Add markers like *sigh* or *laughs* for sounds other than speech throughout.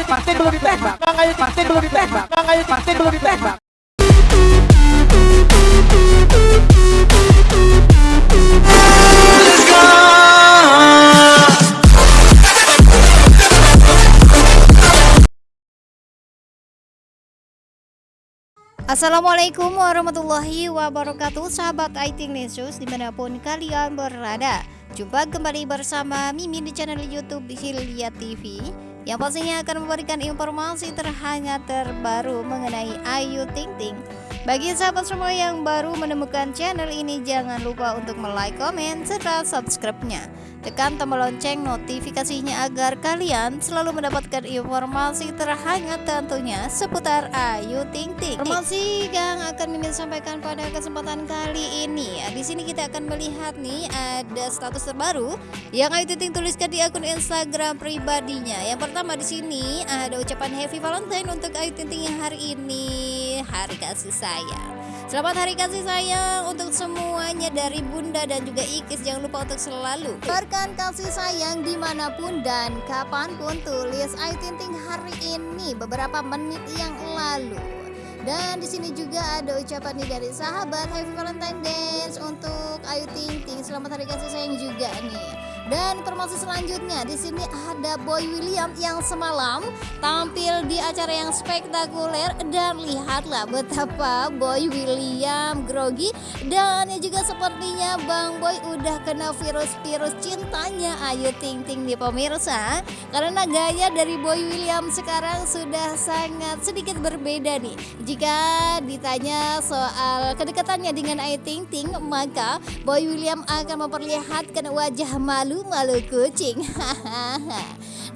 Pasti belum ditembak. Makanya pasti belum ditembak. Makanya pasti belum ditembak. Assalamualaikum warahmatullahi wabarakatuh Sahabat IT News di mana pun kalian berada Jumpa kembali bersama Mimin di channel Youtube Hilya TV Yang pastinya akan memberikan informasi terhangat terbaru mengenai Ayu Ting Ting. Bagi sahabat semua yang baru menemukan channel ini jangan lupa untuk like, komen, serta subscribe-nya Tekan tombol lonceng notifikasinya agar kalian selalu mendapatkan informasi terhangat tentunya seputar Ayu Ting Ting. Informasi yang akan Mimin sampaikan pada kesempatan kali ini. Di sini kita akan melihat nih ada status terbaru yang Ayu Ting Ting tuliskan di akun Instagram pribadinya. Yang pertama di sini ada ucapan Happy Valentine untuk Ayu Ting Ting yang hari ini hari kasih sayang. Selamat hari kasih sayang untuk semuanya dari Bunda dan juga Ikis Jangan lupa untuk selalu Berikan kasih sayang di mana pun dan kapan pun Tulis Ayu Ting Ting hari ini beberapa menit yang lalu dan di sini juga ada ucapan nih dari sahabat Happy Valentine Dance untuk Ayu Ting Ting. Selamat hari kasih sayang juga nih. Dan informasi selanjutnya di sini ada Boy William yang semalam tampil di acara yang spektakuler dan lihatlah betapa Boy William grogi dan juga sepertinya Bang Boy udah kena virus-virus cintanya. Ayu Ting Ting di pemirsa karena gaya dari Boy William sekarang sudah sangat sedikit berbeda nih. Jika ditanya soal kedekatannya dengan Ayu Ting Ting, maka Boy William akan memperlihatkan wajah malu-malu kucing.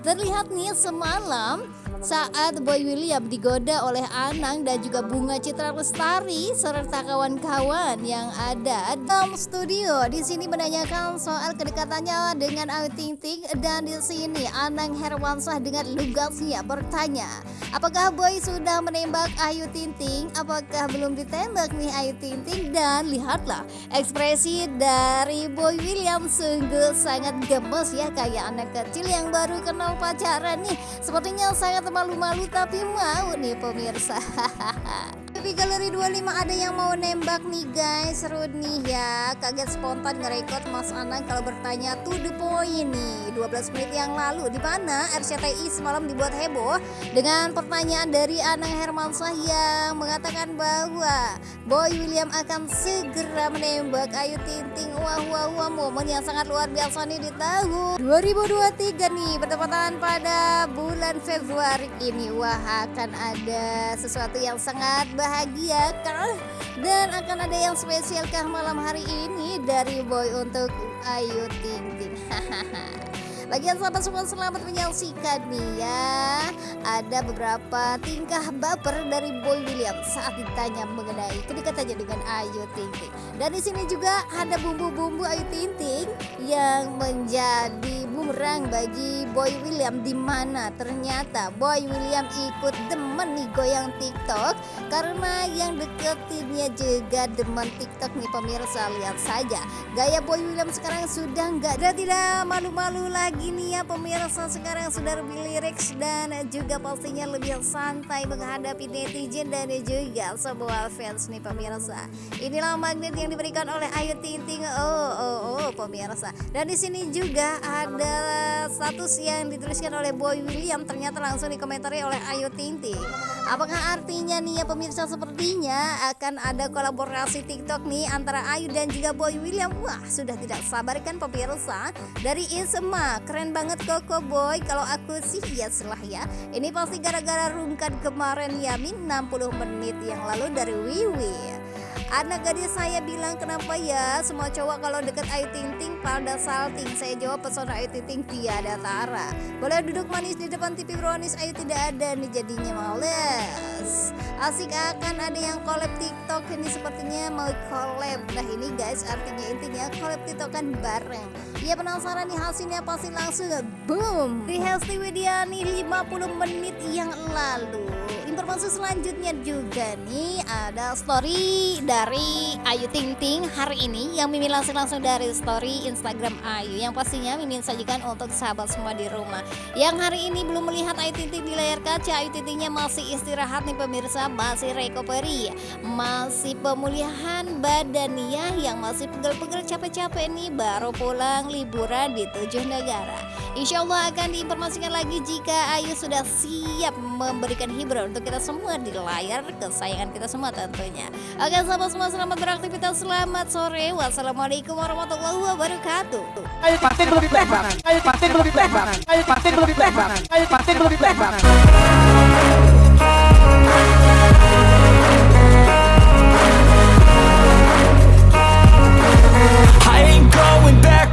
Terlihat nih semalam saat Boy William digoda oleh Anang dan juga Bunga Citra Lestari serta kawan-kawan yang ada dalam studio. Di sini menanyakan soal kedekatannya dengan Ayu Ting Ting dan di sini Anang Herwansyah dengan lugasnya bertanya, apakah Boy sudah menembak Ayu Ting Ting? Apakah belum ditembak nih Ayu Ting Ting? Dan lihatlah ekspresi dari Boy William sungguh sangat gemes ya kayak anak kecil yang baru kenal pacaran nih. Sepertinya sangat malu-malu tapi mau nih pemirsa *laughs* Di Galeri 25 ada yang mau nembak nih guys. Seru nih ya. Kaget spontan ngerekod Mas Anang kalau bertanya to the point nih. 12 menit yang lalu di mana RCTI semalam dibuat heboh Dengan pertanyaan dari Anang Hermansyah yang mengatakan bahwa Boy William akan segera menembak. Ayu Ting Ting Wah wah wah momen yang sangat luar biasa nih di tahun 2023 nih Bertepatan pada bulan Februari ini. Wah akan ada sesuatu yang sangat bahagia bahagia kah? Dan akan ada yang spesial kah malam hari ini dari Boy untuk Ayu Ting Ting *laughs* Bagian sahabat semua selamat menyaksikan nih ya. Ada beberapa tingkah baper dari Boy William saat ditanya mengenai kedekatannya dengan Ayu Ting Ting. Dan di sini juga ada bumbu-bumbu Ayu Ting Ting yang menjadi bumerang bagi Boy William di mana ternyata Boy William ikut demen nih goyang TikTok. Karena yang deketinnya juga demen TikTok nih pemirsa lihat saja. Gaya Boy William sekarang sudah nggak ada tidak malu-malu lagi gini ya pemirsa sekarang sudah lebih lirik dan juga pastinya lebih santai menghadapi netizen dan juga sebuah fans nih pemirsa. Inilah magnet yang diberikan oleh Ayu Ting Ting. Oh oh oh pemirsa. Dan di sini juga ada status yang dituliskan oleh Boy William ternyata langsung dikomentari oleh Ayu Ting Ting. Apakah artinya nih ya pemirsa sepertinya akan ada kolaborasi TikTok nih antara Ayu dan juga Boy William. Wah, sudah tidak sabar kan pemirsa? Dari Isma keren banget Koko Boy. Kalau aku sih ya selah ya. Ini pasti gara-gara rungkat kemarin Yamin 60 menit yang lalu dari Wiwi Anak gadis saya bilang kenapa ya semua cowok kalau deket Ayu Ting Ting pada salting? Saya jawab pesona Ayu Ting Ting tiada tara Boleh duduk manis di depan TV Brownies? Ayu tidak ada. Nih jadinya males. Asik akan ada yang collab TikTok. Ini sepertinya mau collab. Nah ini guys artinya intinya collab TikTok kan bareng. Ya penasaran nih hasilnya pasti langsung boom! Di Hesti Widiani 50 menit yang lalu informasi selanjutnya juga nih ada story dari Ayu Ting Ting hari ini. Yang Mimin langsung langsung dari story Instagram Ayu. Yang pastinya Mimin sajikan untuk sahabat semua di rumah. Yang hari ini belum melihat Ayu Ting Ting di layar kaca. Ayu Ting Tingnya masih istirahat nih pemirsa. Masih recovery. Masih pemulihan badannya yang masih pegel-pegel capek-capek nih. Baru pulang liburan di tujuh negara. Insya Allah akan diinformasikan lagi jika Ayu sudah siap memberikan hiburan untuk kita semua di layar kesayangan kita semua tentunya. Oke sahabat semua selamat beraktivitas, selamat sore. Wassalamualaikum warahmatullahi wabarakatuh. Ayo patin belum ditembak. Ayo patin belum ditembak. Ayo patin belum ditembak. Ayo patin belum ditembak.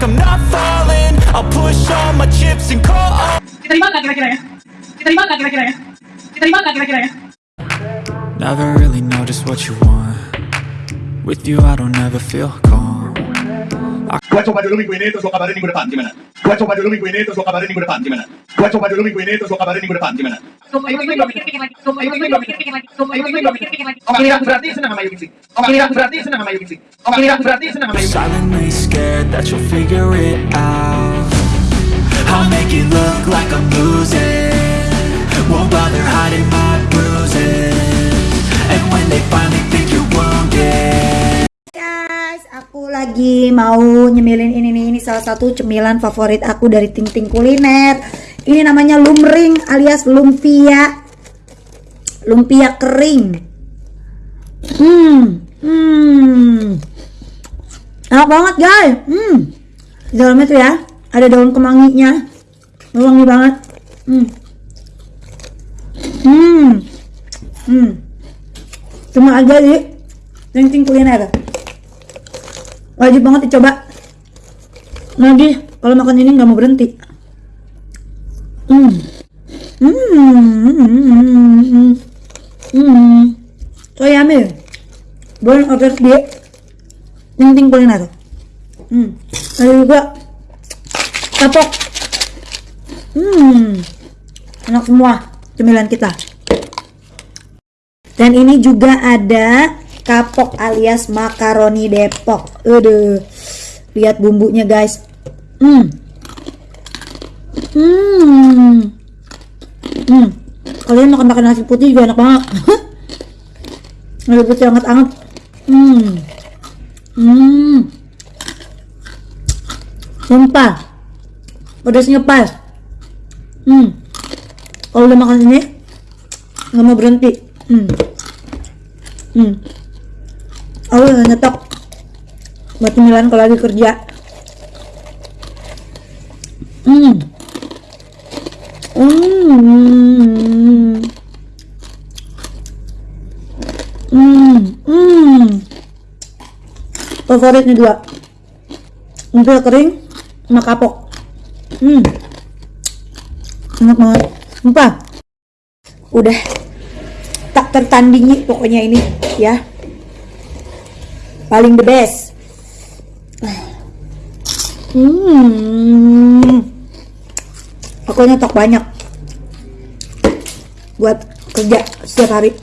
I'm not falling. I'll push all my chips and call all. Diterima nggak kira-kira ya? Diterima nggak kira-kira ya? Diterima nggak kira-kira ya? Never really know just what you want. With you, I don't ever feel calm. Gua coba dulu minggu ini terus gua kabarin minggu depan gimana? Gua coba dulu minggu ini terus gua kabarin minggu depan gimana? Gua coba dulu minggu ini terus gua kabarin minggu depan gimana? Belum pikir-pikir lagi. Belum pikir-pikir lagi. Belum pikir-pikir lagi. Oh, aku berarti senang sama. Oh, berarti senang sama. Oh, berarti senang sama. Silently scared that you'll figure it out. I'll make it look like I'm losing. Guys, aku lagi mau nyemilin ini nih, ini salah satu cemilan favorit aku dari Ting Ting Kuliner. Ini namanya lumring alias lumpia. Lumpia kering. Hmm, hmm. Enak banget guys. Hmm. Di dalamnya tuh ya, ada daun kemanginya. Wangi banget. Hmm. Hmm. Hmm. Cuma aja di Ting Ting Kuliner wajib banget dicoba. Lagi kalau makan ini nggak mau berhenti. Hmm. Hmm. Hmm. Hmm. Hmm so yummy boleh order di ting ting kuliner. Hmm. Ada juga kapok. Hmm. Enak semua cemilan kita dan ini juga ada kapok alias makaroni Depok. Aduh. Lihat bumbunya, guys. Hmm. Hmm. Hmm. Kalian makan makan nasi putih juga enak banget. *laughs* nasi putih hangat-hangat. Hmm. Hmm. Sumpah. Pedasnya pas. Hmm. Kalau udah makan ini nggak mau berhenti. Hmm. Hmm. Aku udah nyetok buat cemilan kalau lagi kerja. Hmm. Hmm. Hmm. Hmm. Favoritnya dua. Lumpia kering sama kapok. Hmm. Enak banget. Sumpah. Udah. Tak tertandingi pokoknya ini ya. Paling the best. Hmm. Aku nyetok banyak. Buat kerja setiap hari.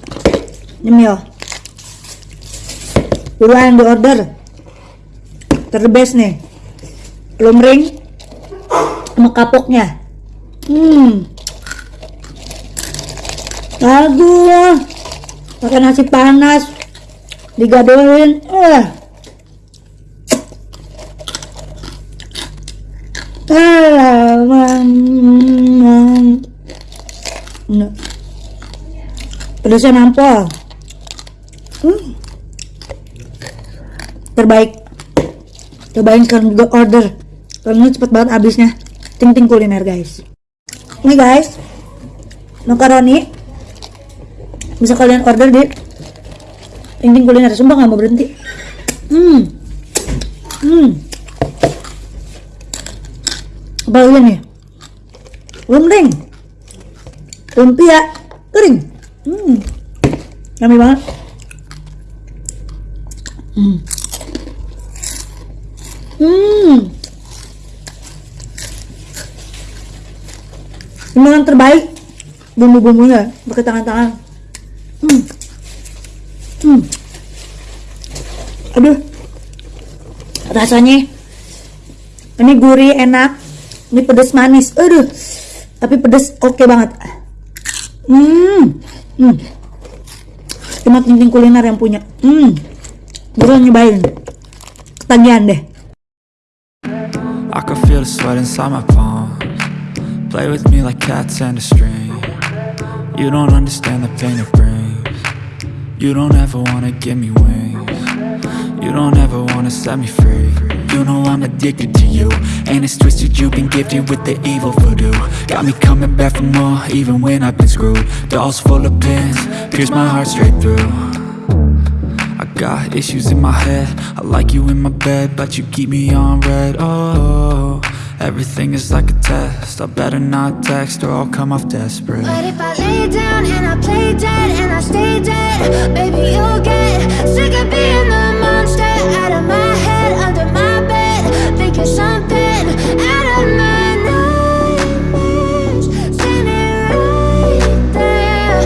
Nyemil. Buruan di order ter the best nih. Lumring sama kapoknya. Hmm Aduh, pakai nasi panas, digadohin, eh. Pedasnya nampol. Hmm. Terbaik. Cobain sekarang juga order. Karena cepet banget habisnya. Ting ting kuliner guys. Ini guys, makaroni bisa kalian order di ting kuliner. Sumpah nggak mau berhenti. Hmm, hmm. Apa nih? Lumring, lumpia kering. Hmm, yummy banget. Hmm. Hmm. Cemilan terbaik bumbu-bumbunya pakai tangan-tangan Hmm. Hmm. Aduh. Rasanya ini gurih enak. Ini pedas manis. Aduh. Tapi pedas oke banget. Hmm. Hmm. Cuma ting kuliner yang punya. Hmm. Gue nyobain. Ketagihan deh. I can feel the sweat inside my palms Play with me like cats and a string You don't understand the pain it brings You don't ever wanna give me wings You don't ever wanna set me free. You know I'm addicted to you. And it's twisted you've been gifted with the evil voodoo. Got me coming back for more even when I've been screwed. Dolls full of pins, pierce my heart straight through. I got issues in my head. I like you in my bed But you keep me on red. Oh, everything is like a test. I better not text or I'll come off desperate. But if I lay down and I play dead and I stay dead, baby, you'll get sick of being the out of my head, under my bed, thinking something out of my nightmares, standing right there.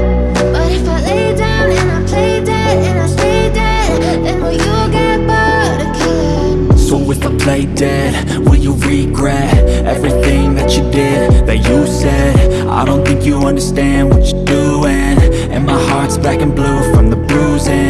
But if I lay down and I play dead and I stay dead, then will you get bored of killing? So if I play dead, will you regret Everything that you did, that you said I don't think you understand what you're doing And my heart's black and blue from the bruising